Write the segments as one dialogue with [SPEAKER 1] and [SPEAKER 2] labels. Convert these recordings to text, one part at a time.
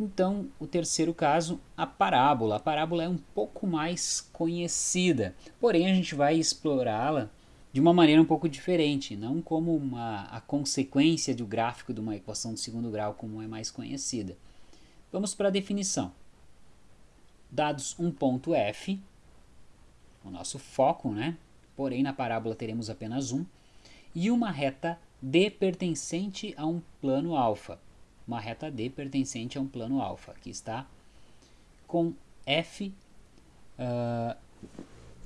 [SPEAKER 1] Então, o terceiro caso, a parábola. A parábola é um pouco mais conhecida, porém a gente vai explorá-la de uma maneira um pouco diferente, não como uma, a consequência do gráfico de uma equação de segundo grau, como é mais conhecida. Vamos para a definição. Dados um ponto f, o nosso foco, né? porém na parábola teremos apenas um, e uma reta D pertencente a um plano alfa. Uma reta D pertencente a um plano alfa. Aqui está com F uh,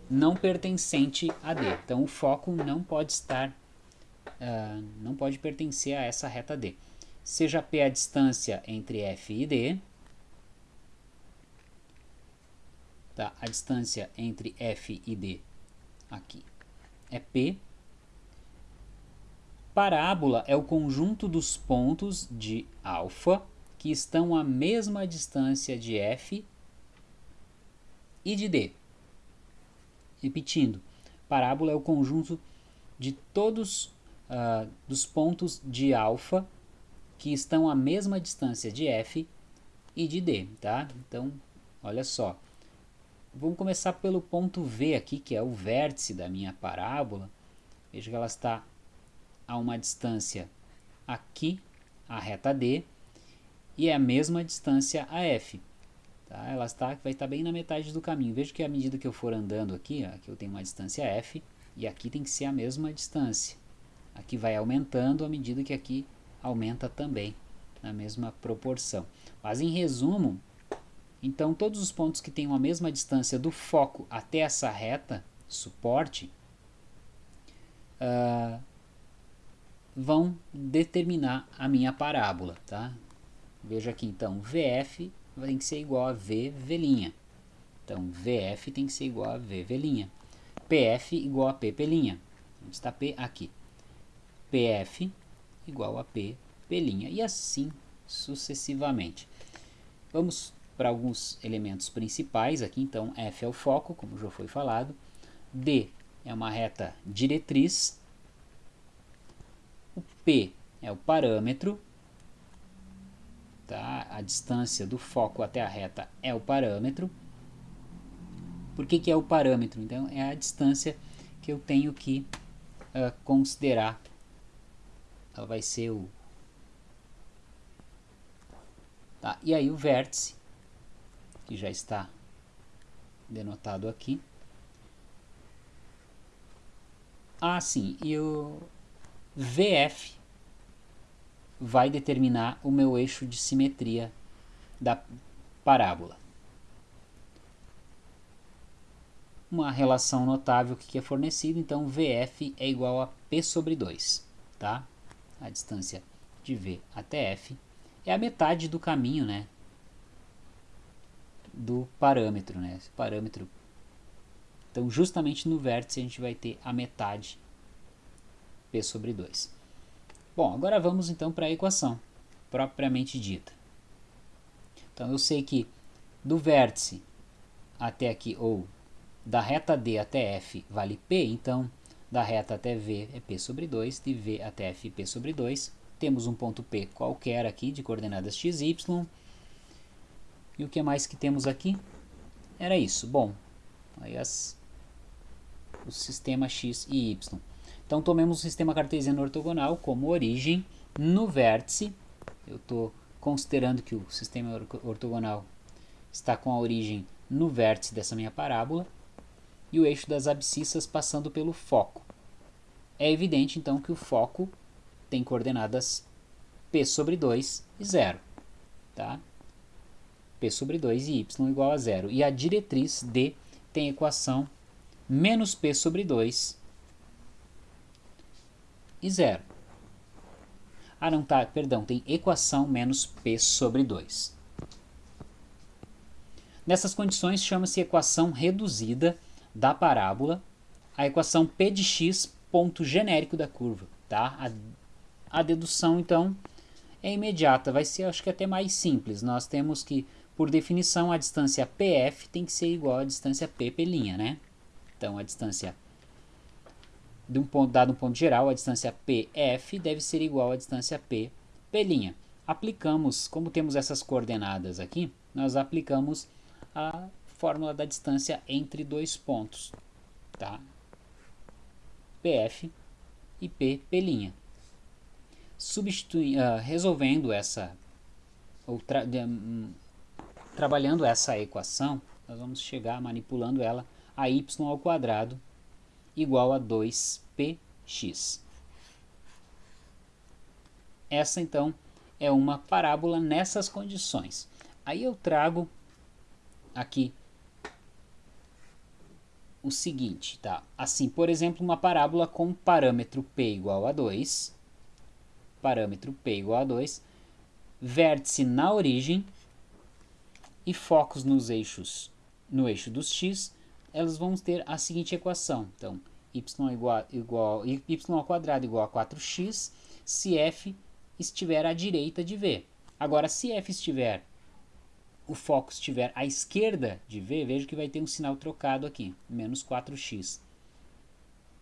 [SPEAKER 1] não pertencente a D. Então o foco não pode estar, uh, não pode pertencer a essa reta D. Seja P a distância entre F e D, tá? a distância entre F e D aqui é P. Parábola é o conjunto dos pontos de alfa que estão à mesma distância de F e de D. Repetindo, parábola é o conjunto de todos uh, dos pontos de alfa que estão à mesma distância de f e de d, tá? Então, olha só. Vamos começar pelo ponto V aqui, que é o vértice da minha parábola. Veja que ela está a uma distância aqui, a reta D, e é a mesma distância a f. Tá? Ela está, vai estar bem na metade do caminho. Veja que à medida que eu for andando aqui, ó, aqui eu tenho uma distância f, e aqui tem que ser a mesma distância. Aqui vai aumentando à medida que aqui aumenta também, na mesma proporção. Mas em resumo, então todos os pontos que tenham a mesma distância do foco até essa reta, suporte, uh, vão determinar a minha parábola. Tá? Veja aqui então, VF tem que ser igual a V, V'. Então, VF tem que ser igual a V, V'. PF igual a P, P'. Onde está P? Aqui. PF igual a P, P'. E assim sucessivamente. Vamos para alguns elementos principais aqui. Então, F é o foco, como já foi falado. D é uma reta diretriz. P é o parâmetro tá? a distância do foco até a reta é o parâmetro. Por que, que é o parâmetro? Então, é a distância que eu tenho que uh, considerar. Ela vai ser o... Tá? E aí o vértice, que já está denotado aqui. Ah, sim, e o VF vai determinar o meu eixo de simetria da parábola. Uma relação notável que é fornecida, então VF é igual a P sobre 2, tá? A distância de V até F é a metade do caminho, né? Do parâmetro, né? Esse parâmetro. Então, justamente no vértice a gente vai ter a metade P sobre 2. Bom, agora vamos então para a equação propriamente dita. Então eu sei que do vértice até aqui, ou da reta D até F vale P, então da reta até V é P sobre 2, de V até F P sobre 2. Temos um ponto P qualquer aqui de coordenadas x, y. E o que mais que temos aqui? Era isso. Bom, aí as, o sistema x e y. Então tomemos o sistema cartesiano ortogonal como origem no vértice. Eu estou considerando que o sistema ortogonal está com a origem no vértice dessa minha parábola e o eixo das abscissas passando pelo foco. É evidente então que o foco tem coordenadas p sobre 2 e 0. Tá? p sobre 2 e y igual a 0. E a diretriz D tem equação menos p sobre 2 e zero. Ah, não, tá, perdão, tem equação menos P sobre 2. Nessas condições chama-se equação reduzida da parábola, a equação P de x ponto genérico da curva. Tá? A, a dedução, então, é imediata, vai ser acho que até mais simples. Nós temos que, por definição, a distância PF tem que ser igual à distância P, P', né? Então, a distância de um ponto, dado um ponto geral, a distância PF deve ser igual à distância P, P'. aplicamos, como temos essas coordenadas aqui, nós aplicamos a fórmula da distância entre dois pontos, tá? PF e P, P'. Substitui, uh, resolvendo essa, ou tra de, um, trabalhando essa equação, nós vamos chegar manipulando ela a y ao quadrado igual a 2px. Essa então é uma parábola nessas condições. Aí eu trago aqui o seguinte, tá? Assim, por exemplo, uma parábola com parâmetro p igual a 2, parâmetro p igual a 2, vértice na origem e focos nos eixos, no eixo dos x, elas vão ter a seguinte equação. Então, y igual, y ao quadrado igual a 4x, se f estiver à direita de v. Agora, se f estiver o foco estiver à esquerda de V, veja que vai ter um sinal trocado aqui, menos 4x.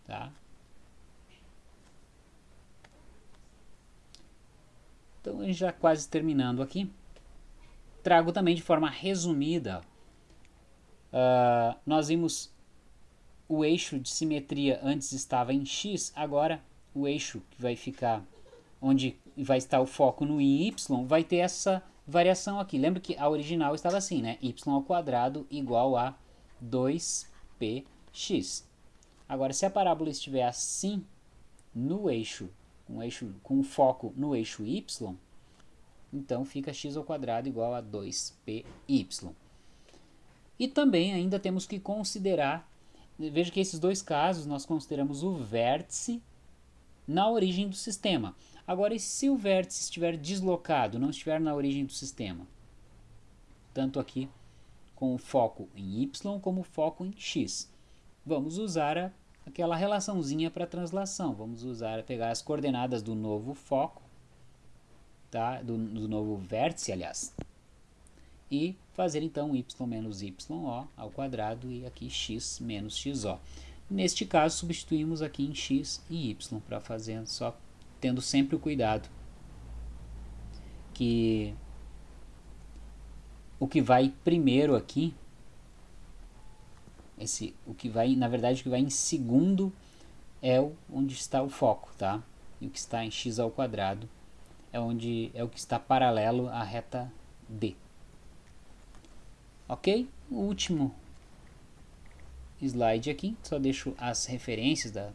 [SPEAKER 1] Tá? Então, a gente já quase terminando aqui. Trago também de forma resumida. Uh, nós vimos o eixo de simetria antes estava em x, agora o eixo que vai ficar onde vai estar o foco no y, vai ter essa variação aqui. Lembra que a original estava assim, né? y ao quadrado igual a 2px. Agora, se a parábola estiver assim, no eixo, um eixo com foco no eixo y, então fica x ao quadrado igual a 2py. E também ainda temos que considerar, veja que esses dois casos nós consideramos o vértice na origem do sistema. Agora, e se o vértice estiver deslocado, não estiver na origem do sistema? Tanto aqui com o foco em y como o foco em x. Vamos usar a, aquela relaçãozinha para translação. Vamos usar, pegar as coordenadas do novo foco, tá? do, do novo vértice, aliás, e fazer então y menos y ao quadrado e aqui x menos xo. Neste caso, substituímos aqui em x e y para fazer só tendo sempre o cuidado que o que vai primeiro aqui, esse, o que vai, na verdade, o que vai em segundo é o, onde está o foco, tá? E o que está em x ao quadrado é onde é o que está paralelo à reta D. Ok? O último slide aqui, só deixo as referências da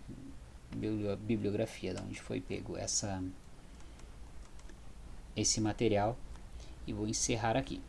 [SPEAKER 1] bibliografia de onde foi pego essa, esse material e vou encerrar aqui.